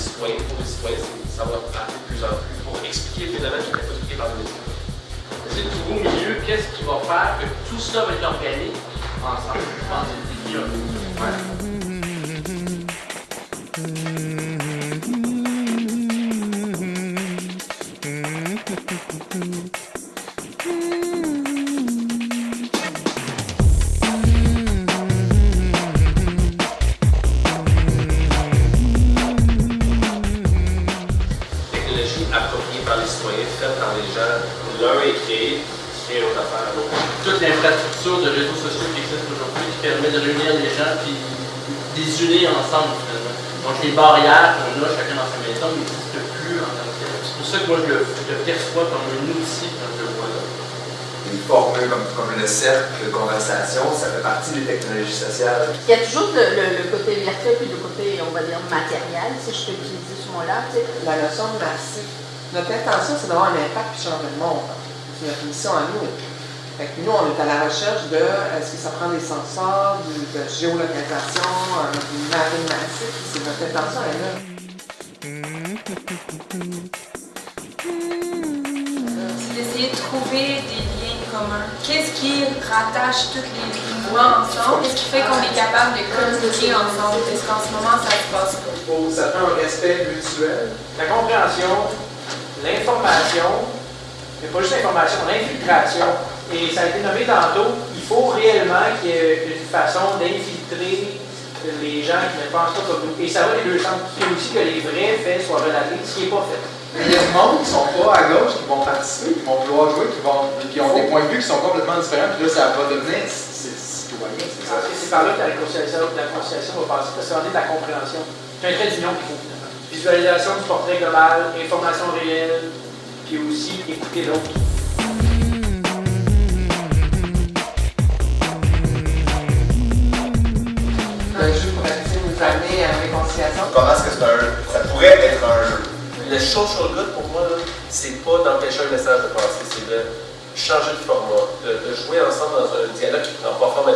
le citoyens, pour les citoyens, ça va arriver de plus en plus pour expliquer le phénomène qui n'est pas expliqué par les médias. C'est de trouver au milieu qu'est-ce qui va faire que tout ça va être organique ensemble? Je pense que c'est là. Appropriée par les citoyens, faite par les gens. L'un est créé, créé une autre affaire à l'autre. Toute l'infrastructure de réseaux sociaux qui existe aujourd'hui qui permet de réunir les gens puis de les unir ensemble finalement. Donc les barrières qu'on a chacun dans sa maison n'existent plus en tant que tel. C'est pour ça que moi je le, je le perçois comme un outil quand je le vois là. Une formule comme, comme le cercle de conversation, ça fait partie des technologies sociales. Il y a toujours le, le- le côté virtuel puis le côté, on va dire, matériel, si je peux utiliser ce mot-là. La notion de massif. Notre intention, c'est d'avoir un impact puis changer le monde. C'est notre mission à nous. Fait que nous, on est à la recherche de est-ce que ça prend des sensors, du- de géolocalisation, un mapping massif. C'est notre intention, elle est là. c'est d'essayer de trouver des liens communs. Qu'est-ce qui rattache tous les mouvements ensemble? Qu'est-ce qui fait qu'on est capable de communiquer ensemble? Est-ce qu'en ce moment, ça se passe pas? Ça prend un respect mutuel. La compréhension, l'information, mais pas juste l'information, l'infiltration. Et ça a été nommé tantôt, il faut réellement qu'il y ait une façon d'infiltrer les gens qui ne pensent pas comme nous. Et ça va les deux sens. Et aussi que les vrais faits soient relatés, ce qui n'est pas fait. Il y a du monde qui sont pas à gauche, qui vont participer, qui vont vouloir jouer, qui, vont, qui ont des points de vue qui sont complètement différents, puis là, ça va devenir citoyen, c'est par là que la réconciliation, la réconciliation va passer, parce que c'est de la compréhension. C'est un trait d'union qu'il faut. Visualisation du portrait global, information réelle, puis aussi écouter l'autre. Le jeu pourrait essayer de nous amener à la réconciliation? Comment est-ce que c'est un, ça pourrait être un jeu? Le social good, pour moi, là, c'est pas d'empêcher un message de passer, c'est de changer de format, de, de jouer ensemble dans un dialogue qui prend pas forme à.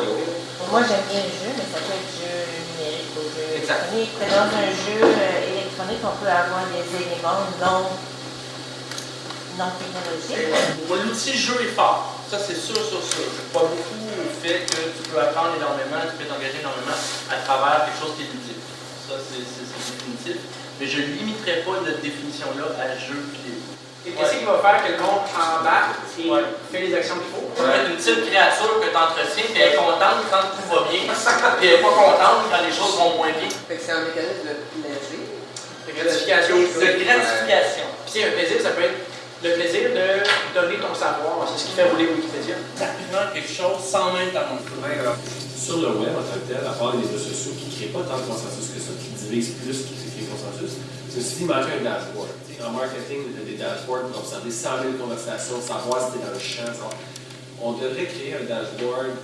Moi, j'aime bien le jeu, mais ça peut être jeu numérique ou jeu Exact. électronique. Mais Dans un jeu euh, électronique, on peut avoir des éléments non, non technologiques. Moi, l'outil jeu est fort. Ça, c'est sûr, sûr, sûr. Je crois beaucoup au fait que tu peux apprendre énormément, tu peux t'engager énormément à travers quelque chose qui est ludique. Ça, c'est définitif. Mais je ne limiterai pas notre définition-là à jeu vidéo. Et qu'est-ce qui va faire que le monde embarque et Ouais. fait les actions qu'il faut? Être une petite créature que tu entretiens, puis elle est contente quand tout va bien, puis elle n'est pas contente quand les choses vont moins bien. Fait que c'est un mécanisme de plaisir. De gratification. De gratification. Puis un plaisir, ça peut être le plaisir de donner ton savoir. C'est ce qui fait rouler Wikipédia. Rapidement, quelque chose sans même ta montre. Sur le web en tant que tel, à part les réseaux sociaux qui ne créent pas tant de consensus que ça, qui divisent plus que qui créent consensus, c'est aussi d'imaginer un dashboard. En marketing, il y a des dashboards pour observer 100 000 conversations, savoir si tu es dans le champ. On devrait créer un dashboard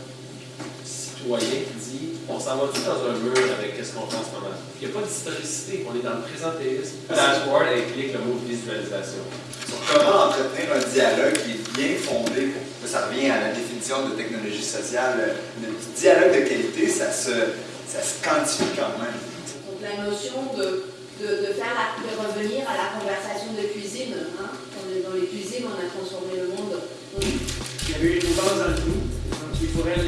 citoyen qui dit on s'en va tout dans un mur avec qu ce qu'on fait en ce moment. Il n'y a pas d'historicité, on est dans le présentéisme. Dashboard implique le mot visualisation. Sur comment entretenir un dialogue qui est bien fondé, ça revient à la définition de technologie sociale, le dialogue de qualité, ça se, ça se quantifie quand même. Donc la notion de, de, de faire de revenir à la conversation de cuisine, hein? dans les cuisines, on a transformé le monde. Il y avait une base dans le coup, donc il faudrait